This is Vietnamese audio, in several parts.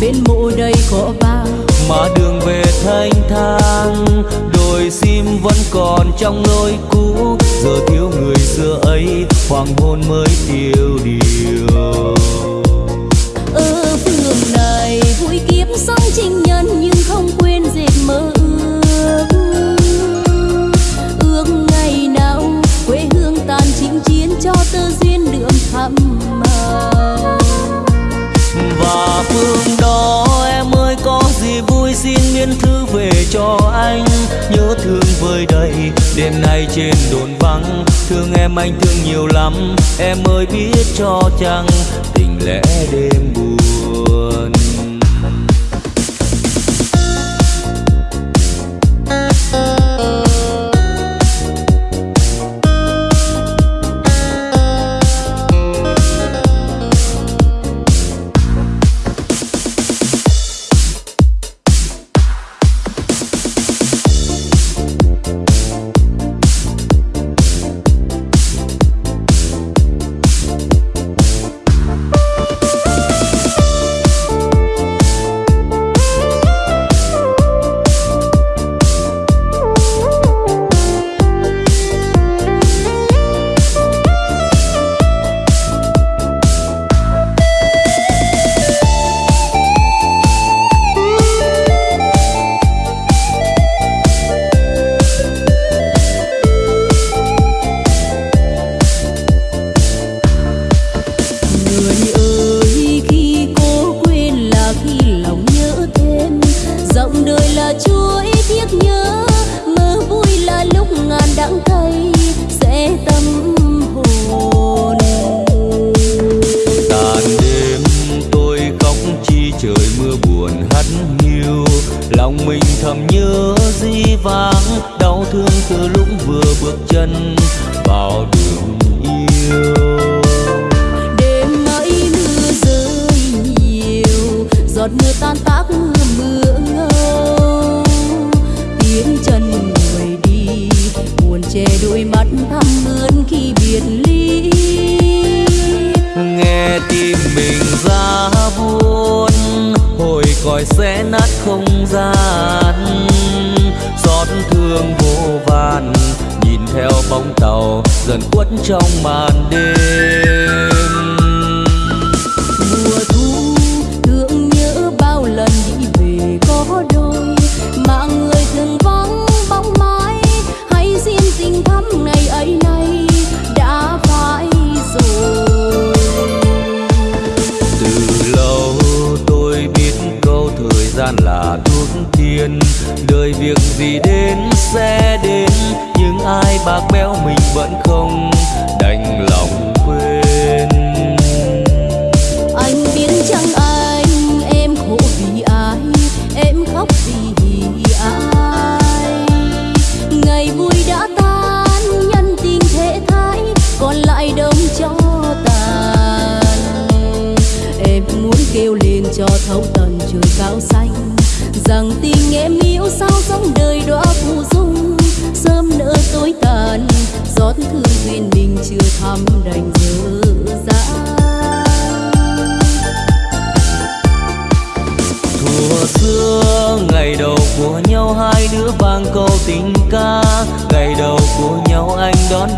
bên mộ đầy cỏ vàng mà đường về thanh thang đồi sim vẫn còn trong lối cũ. Giờ thiếu người xưa ấy hoàng hôn mới tiêu điều. Ở phường này vui kiếp sống 情 nhân nhưng không quên cho anh nhớ thương vơi đầy. Đêm nay trên đồn vắng, thương em anh thương nhiều lắm. Em ơi biết cho chăng, tình lẽ đêm buồn. Thương từ lúc vừa bước chân vào đường yêu. Đêm ấy mưa rơi nhiều giọt mưa tan tác mưa ngâu. Tiếng chân người đi buồn che đôi mắt thăm ướn khi biệt ly. Nghe tim mình ra buồn hồi còi sẽ nát không gian dần khuất trong màn đêm. Mùa thu thương nhớ bao lần đi về có đôi mà người thường vắng bóng mãi. Hay riêng tình thắm ngày ấy nay đã phải rồi. Từ lâu tôi biết câu thời gian là thuốc tiên đời việc gì đến sẽ thăm đành dịu dàng thuở xưa, ngày đầu của nhau hai đứa vang câu tình ca. Ngày đầu của nhau anh đón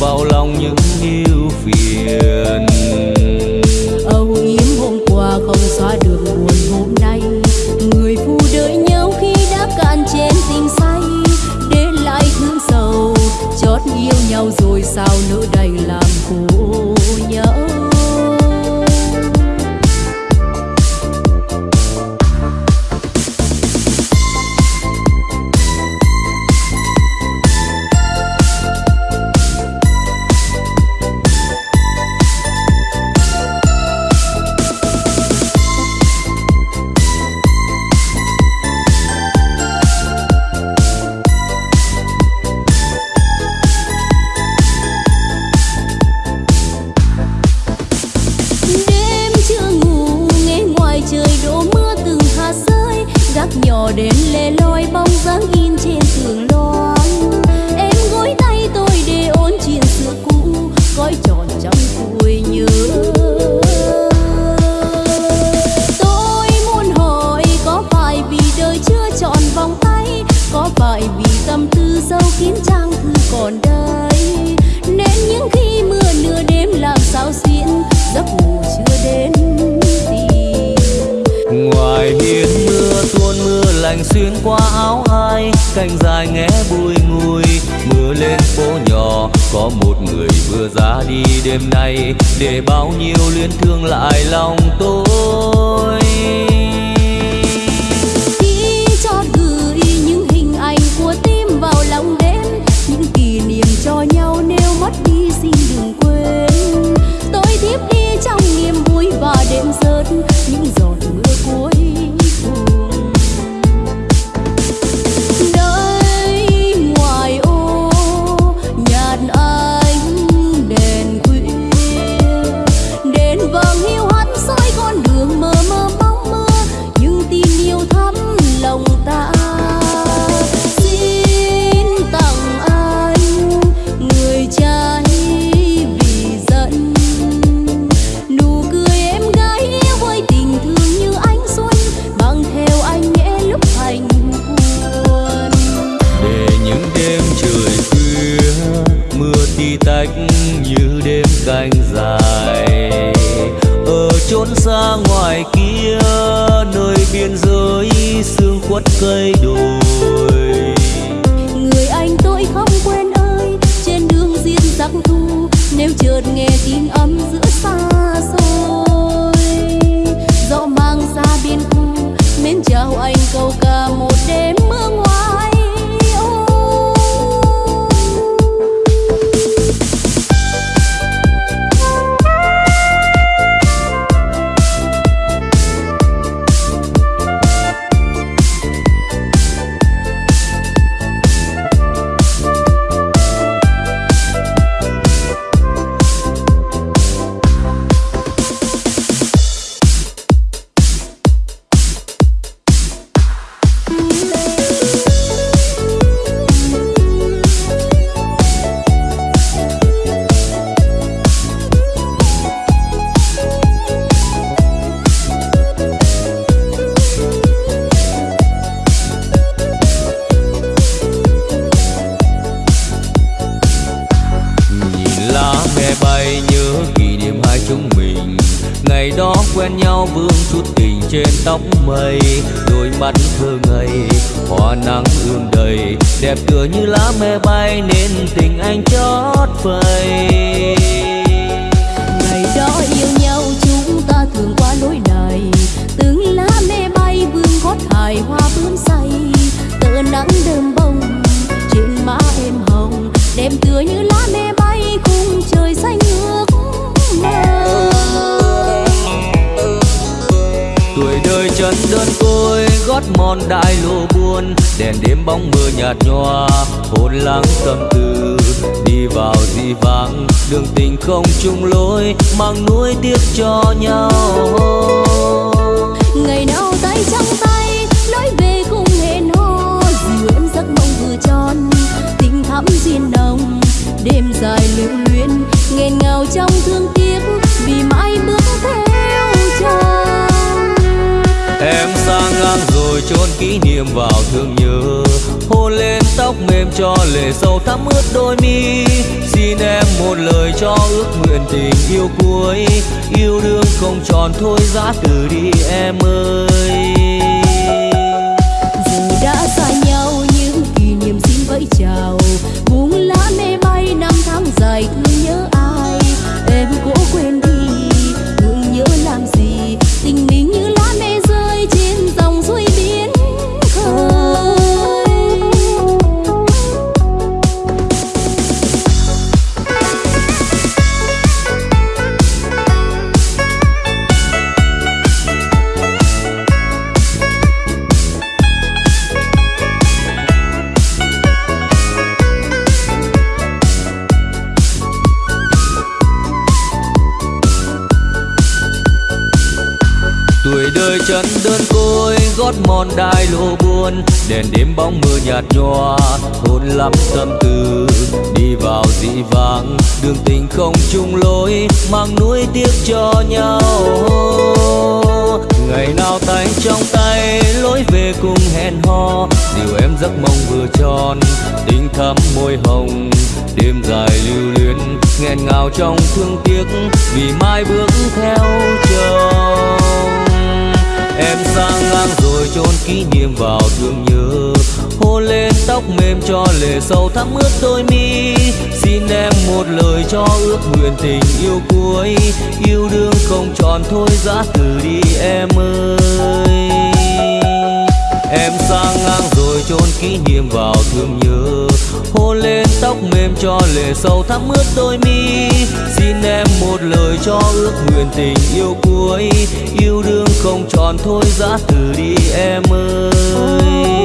vào lòng những yêu canh dài nghe bùi ngùi. Mưa lên phố nhỏ, có một người vừa ra đi đêm nay. Để bao nhiêu luyến thương lại lòng tôi. Mang nuôi tiếc còn thôi giã từ đi em ơi. Đèn đêm bóng mưa nhạt nhòa. Hôn lắm tâm tư, đi vào dị vang đường tình không chung lối, mang nuối tiếc cho nhau. Ngày nào tay trong tay, lối về cùng hẹn hò. Dìu em giấc mong vừa tròn, tình thắm môi hồng. Đêm dài lưu luyến, nghẹn ngào trong thương tiếc. Vì mai bước theo chồng. Em sang ngang rồi chôn kỷ niệm vào thương nhớ. Hôn lên tóc mềm cho lệ sâu thắm ướt đôi mi. Xin em một lời cho ước nguyện tình yêu cuối. Yêu đương không tròn thôi giã từ đi em ơi. Em sang ngang rồi chôn kỷ niệm vào thương nhớ. Hôn lên tóc mềm cho lệ sâu thắm ướt đôi mi. Xin em một lời cho ước nguyện tình yêu cuối. Yêu đương không tròn thôi giã từ đi em ơi.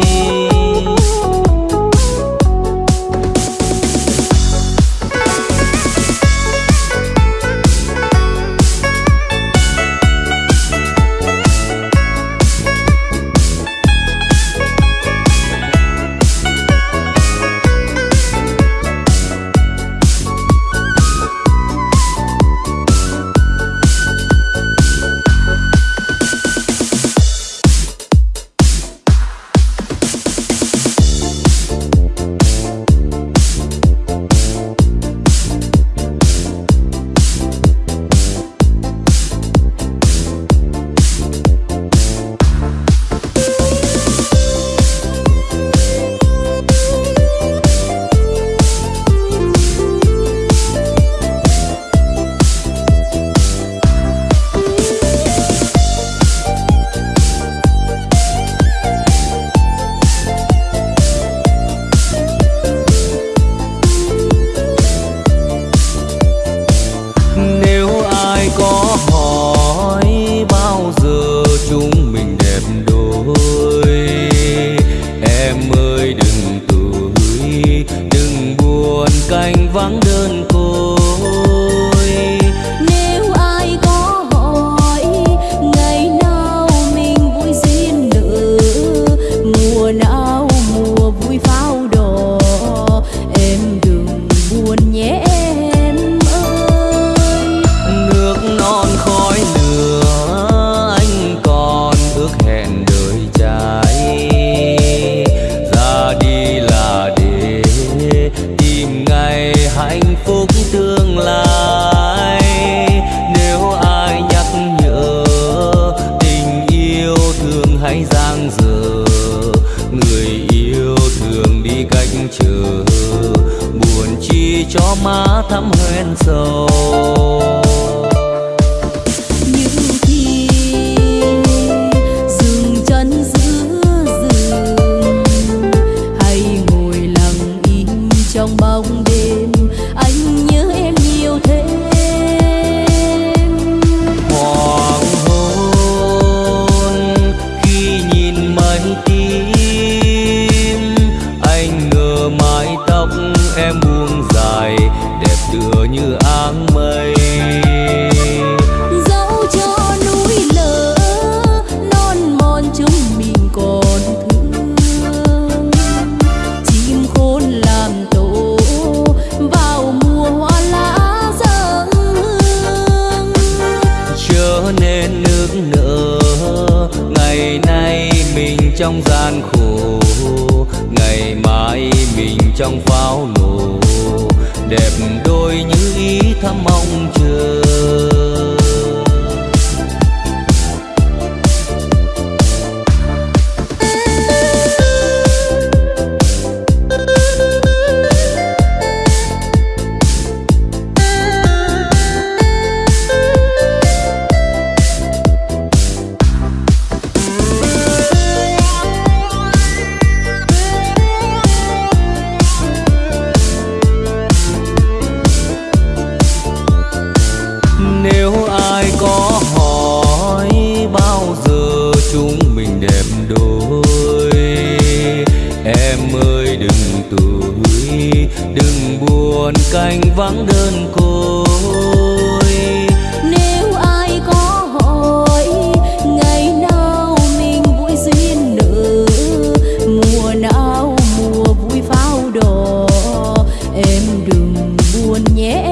Buồn nhé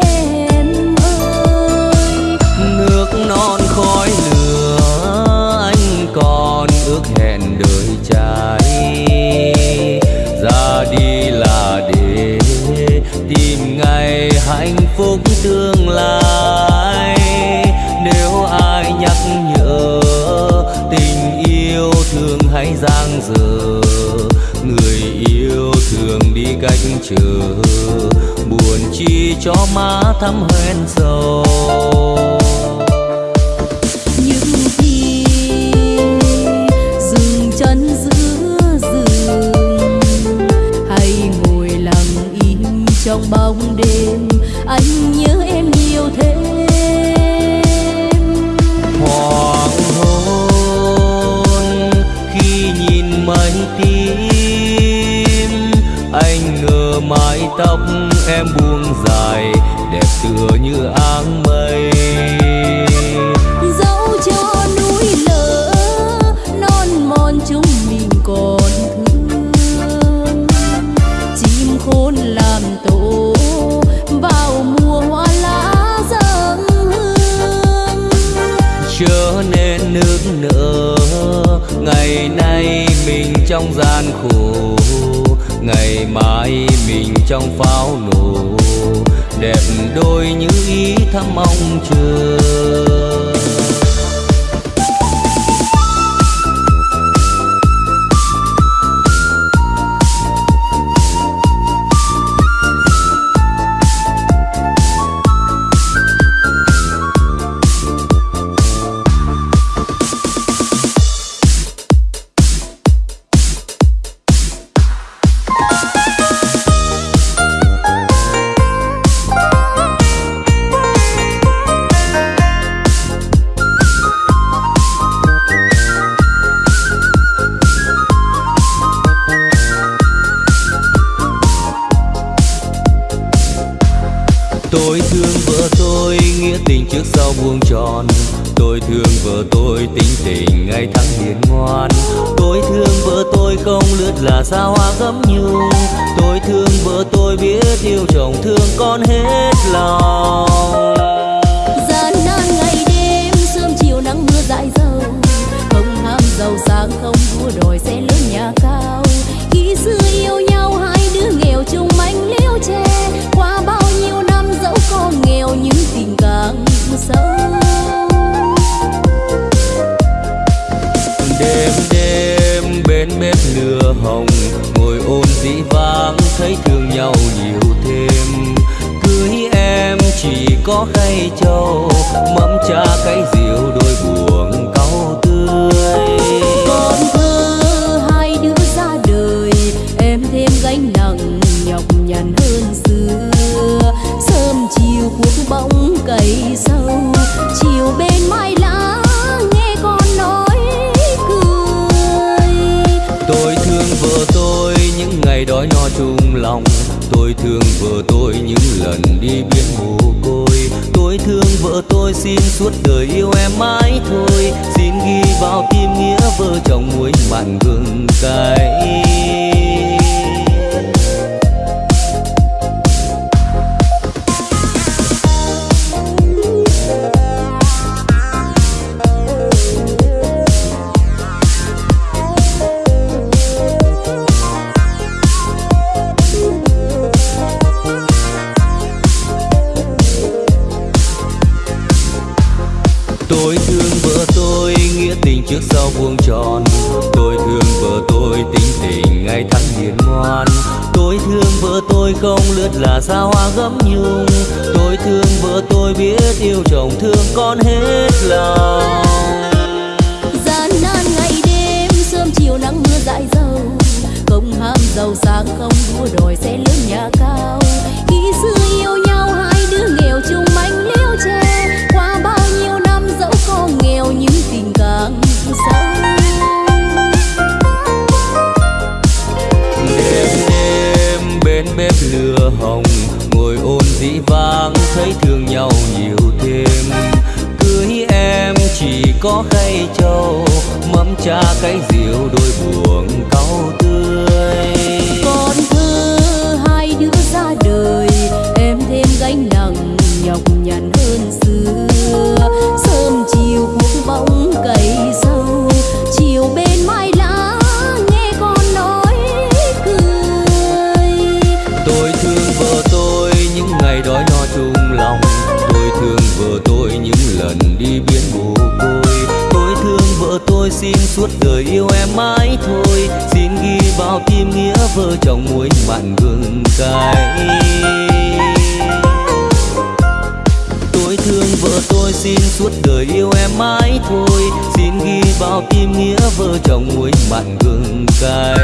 em ơi. Nước non khói lửa, anh còn ước hẹn đời trai. Ra đi là để tìm ngày hạnh phúc tương lai. Nếu ai nhắc nhở tình yêu thương hãy giang dở, người yêu thường đi cách chờ chi cho má thắm hoen sầu. Những khi dừng chân giữa rừng hay ngồi lặng im trong bóng đêm anh nhớ em nhiều thêm. Hoàng hôn khi nhìn mây tím anh ngờ mái tóc em buông dài đẹp tựa như áng mây. Dẫu cho núi lở non mòn chúng mình còn thương. Chim khôn làm tổ vào mùa hoa lá dâng hương. Chớ nên nước nở ngày nay mình trong gian khổ ngày mai mình trong pháo nổ. Đẹp đôi như ý thắm mong chờ. Xa hoa gấm nhung Tôi thương vợ tôi biết yêu chồng thương con hết lòng. Có khay trầu Mâm cha cái rượu đôi vợ tôi xin suốt đời yêu em mãi thôi. Xin ghi vào tim nghĩa vợ chồng muối mặn gừng cay. trước sau vuông tròn. Tôi thương vợ tôi tính tình ngày tháng hiền ngoan. Tôi thương vợ tôi không lướt là xa hoa gấm nhung. Tôi thương vợ tôi biết yêu chồng thương con hết lòng. Gian nan ngày đêm, sớm chiều nắng mưa dại dầu. Không ham giàu sang không đua đòi sẽ lớn nhà cao. hồng, ngồi ôn dĩ vang, thấy thương nhau nhiều thêm. Cưới em chỉ có khay trầu mắm cha cái rượu đôi buồn cau tươi. xin suốt đời yêu em mãi thôi. Xin ghi vào tim nghĩa vợ chồng muối mặn gừng cay. Tôi thương vợ tôi, xin suốt đời yêu em mãi thôi. Xin ghi vào tim nghĩa vợ chồng muối mặn gừng cay.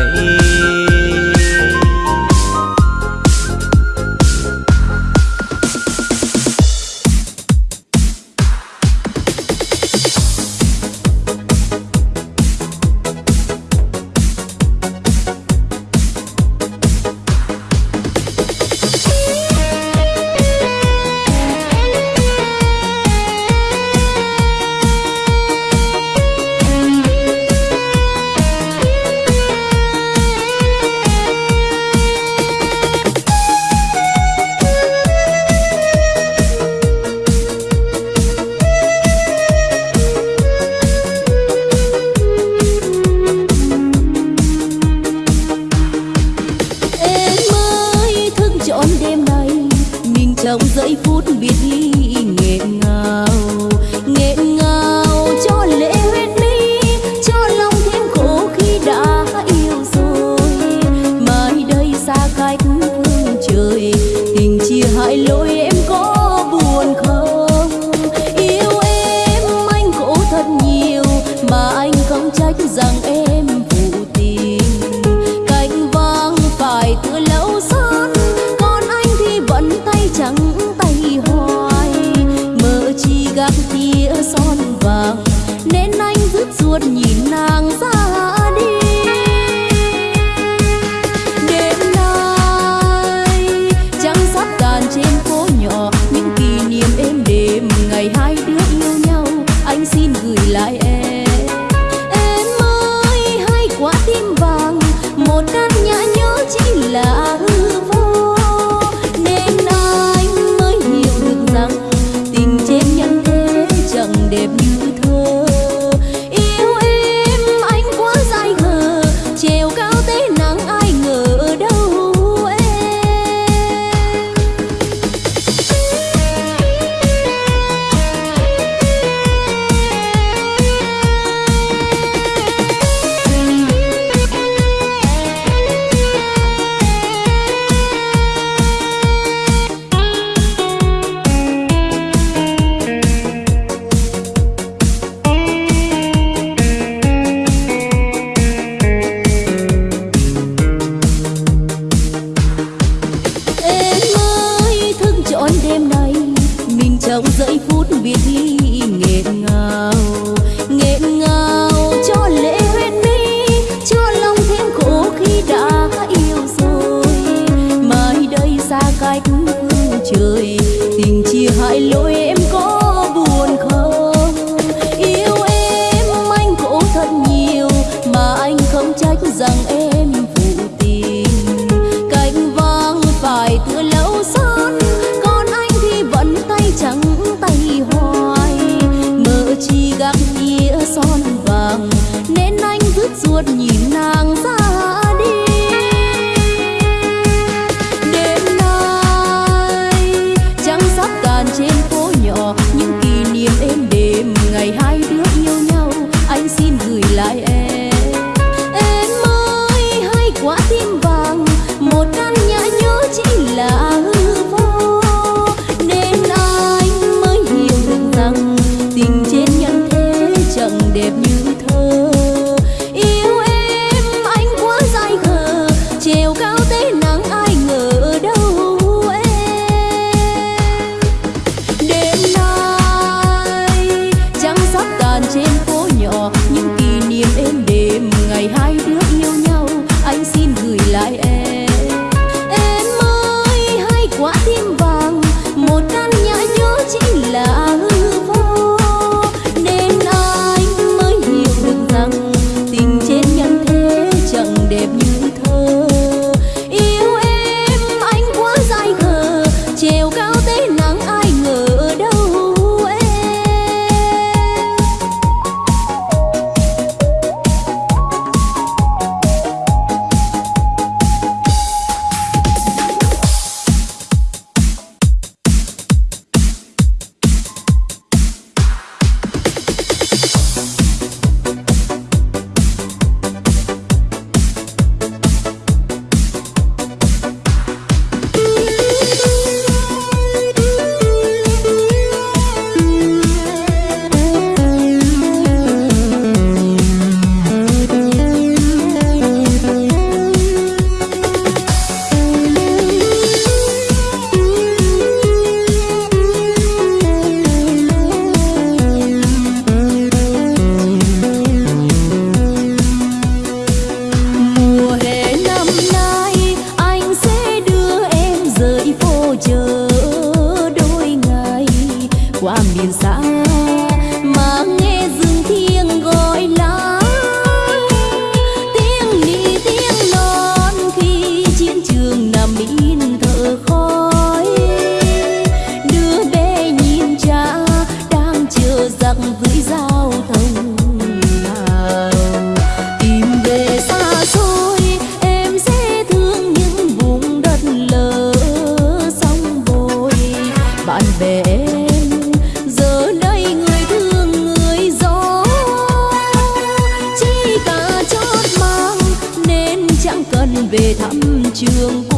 Về thăm trường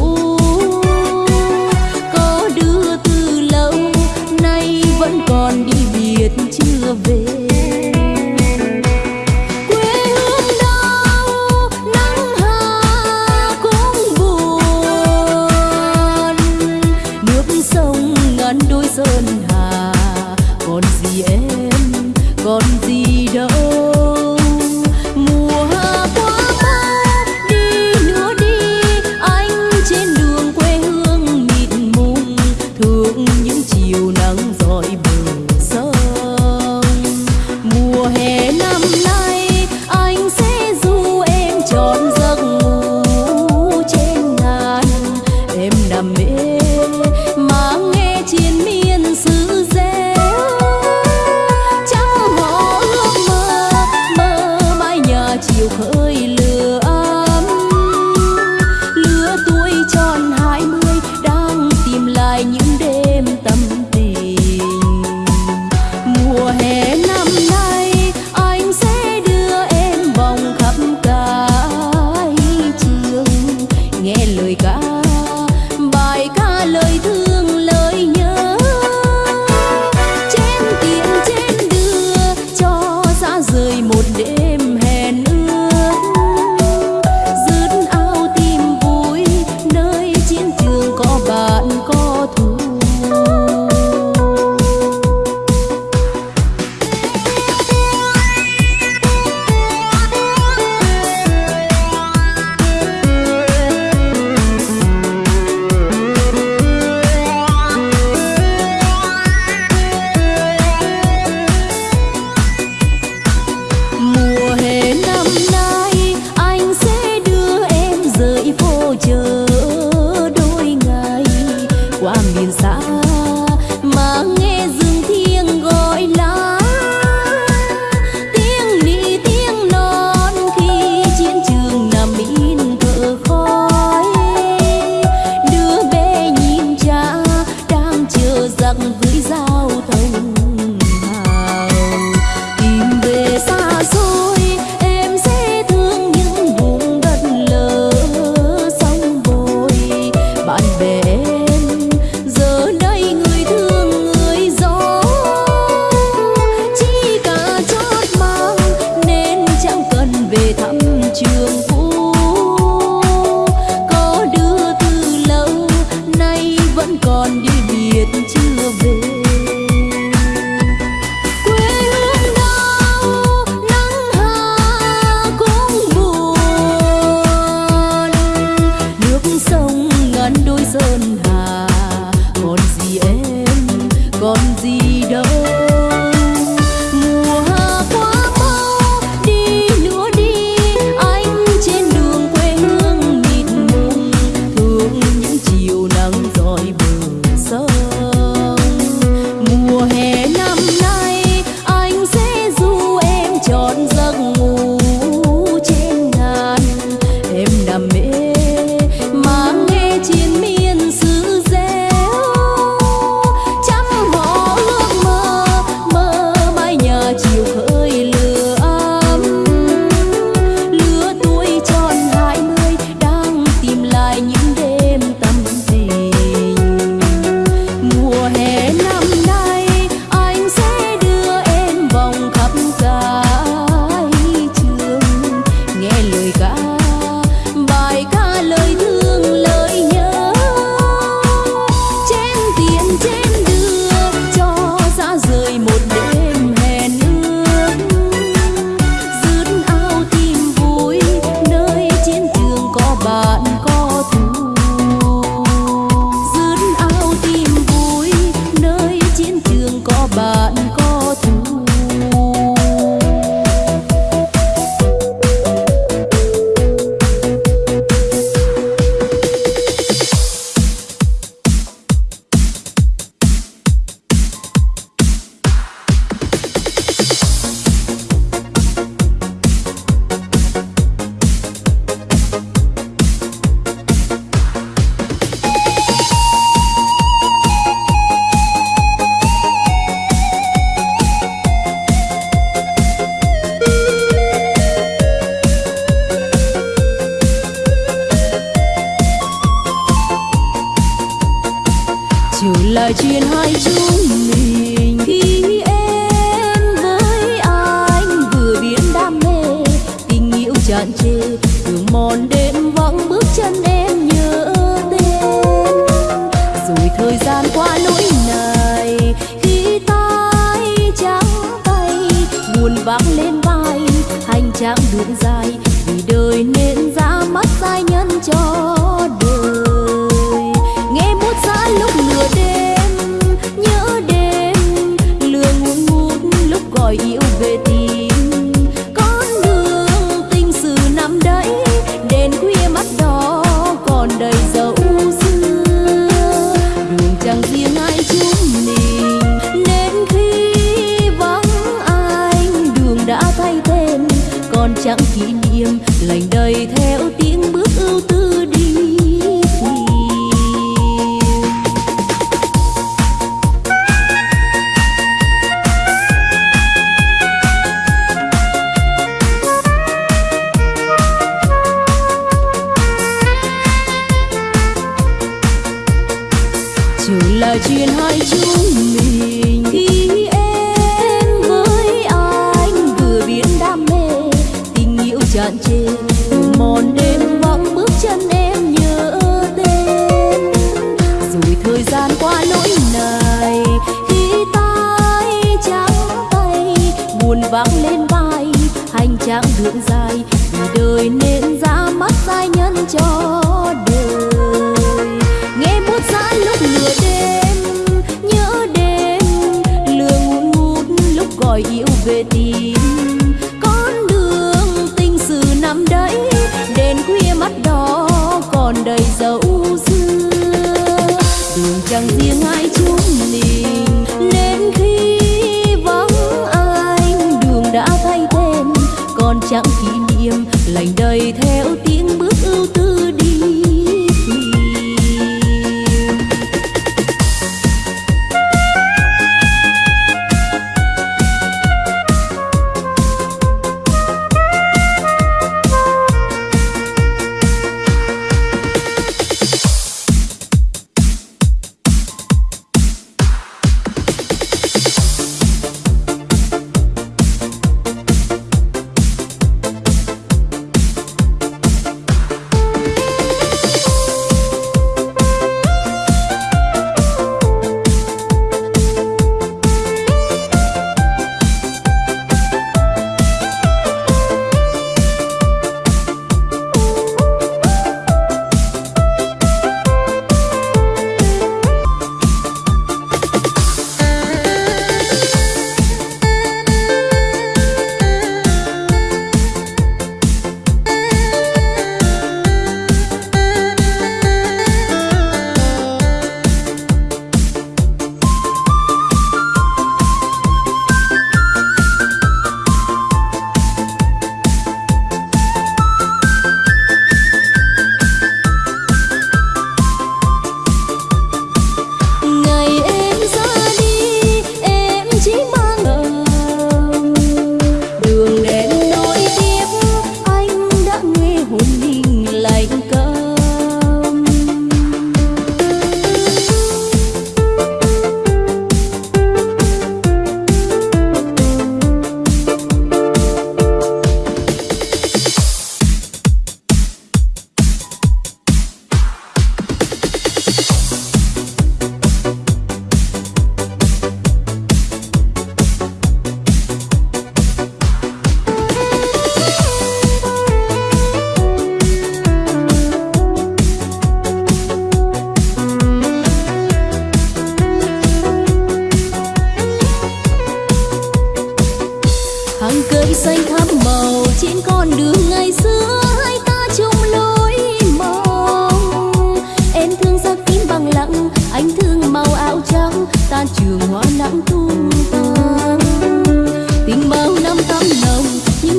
lênh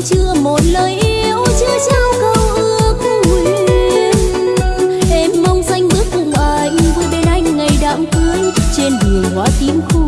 chưa một lời yêu, chưa trao câu ước nguyện. Em mong danh bước cùng anh vui bên anh ngày đám cưới, trên đường hoa tím khu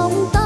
bóng tối